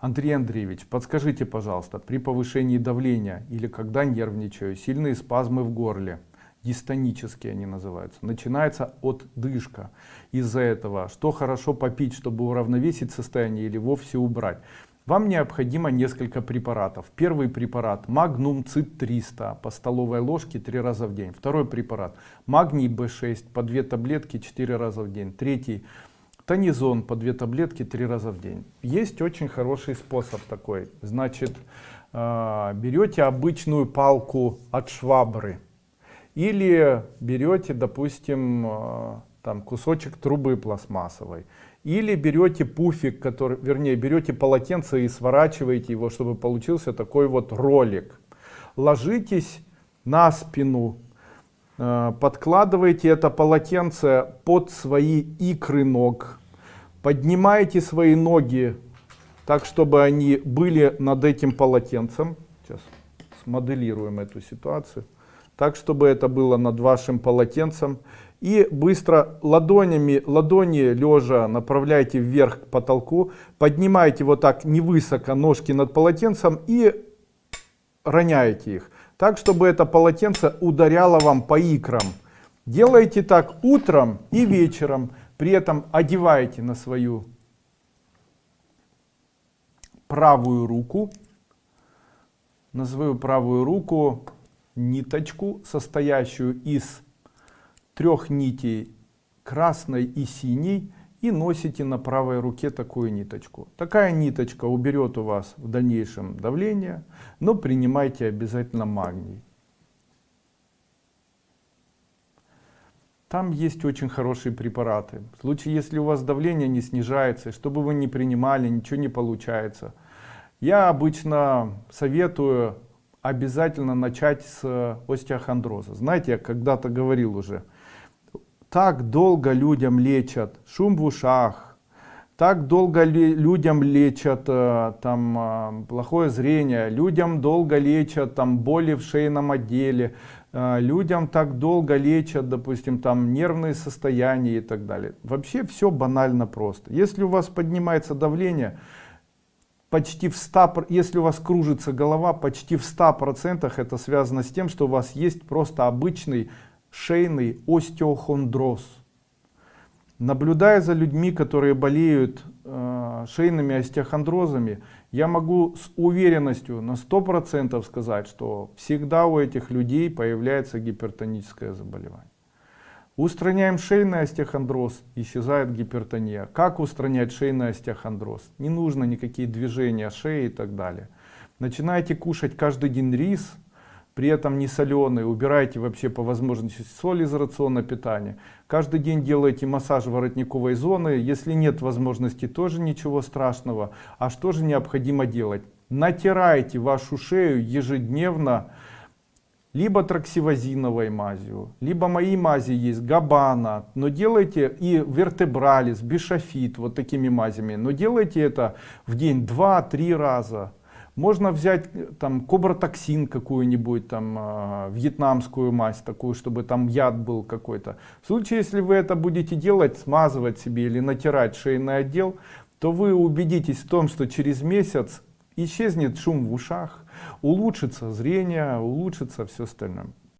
Андрей Андреевич, подскажите, пожалуйста, при повышении давления или когда нервничаю, сильные спазмы в горле, дистонические они называются, начинается от дышка. Из-за этого, что хорошо попить, чтобы уравновесить состояние или вовсе убрать? Вам необходимо несколько препаратов. Первый препарат Магнум Цит 300 по столовой ложке 3 раза в день. Второй препарат Магний B6 по 2 таблетки 4 раза в день. Третий Тонизон по 2 таблетки 3 раза в день. Есть очень хороший способ такой. Значит, э, берете обычную палку от швабры или берете, допустим, э, там кусочек трубы пластмассовой или берете пуфик, который, вернее, берете полотенце и сворачиваете его, чтобы получился такой вот ролик. Ложитесь на спину, э, подкладываете это полотенце под свои икры ног, поднимаете свои ноги так, чтобы они были над этим полотенцем. Сейчас смоделируем эту ситуацию. Так, чтобы это было над вашим полотенцем и быстро ладонями, ладони лежа направляйте вверх к потолку, поднимаете вот так невысоко ножки над полотенцем и роняете их. Так, чтобы это полотенце ударяло вам по икрам. Делайте так утром и вечером, при этом одеваете на свою правую руку, на свою правую руку ниточку, состоящую из трех нитей красной и синей и носите на правой руке такую ниточку. Такая ниточка уберет у вас в дальнейшем давление, но принимайте обязательно магний. Там есть очень хорошие препараты. В случае, если у вас давление не снижается, чтобы вы не принимали, ничего не получается. Я обычно советую обязательно начать с остеохондроза. Знаете, я когда-то говорил уже, так долго людям лечат шум в ушах, так долго людям лечат э, там э, плохое зрение, людям долго лечат там боли в шейном отделе, э, людям так долго лечат, допустим, там нервные состояния и так далее. Вообще все банально просто. Если у вас поднимается давление, почти в 100, если у вас кружится голова, почти в 100% это связано с тем, что у вас есть просто обычный шейный остеохондроз. Наблюдая за людьми, которые болеют э, шейными остеохондрозами, я могу с уверенностью на 100% сказать, что всегда у этих людей появляется гипертоническое заболевание. Устраняем шейный остеохондроз, исчезает гипертония. Как устранять шейный остеохондроз? Не нужно никакие движения шеи и так далее. Начинаете кушать каждый день рис, при этом не соленые, убирайте вообще по возможности соль из рациона питания. Каждый день делайте массаж воротниковой зоны, если нет возможности, тоже ничего страшного. А что же необходимо делать? Натирайте вашу шею ежедневно, либо траксивозиновой мазью, либо мои мази есть, габана, но делайте и вертебралис, бишофит, вот такими мазями, но делайте это в день 2-3 раза. Можно взять э, там кобротоксин какую-нибудь, там э, вьетнамскую мазь такую, чтобы там яд был какой-то. В случае, если вы это будете делать, смазывать себе или натирать шейный отдел, то вы убедитесь в том, что через месяц исчезнет шум в ушах, улучшится зрение, улучшится все остальное.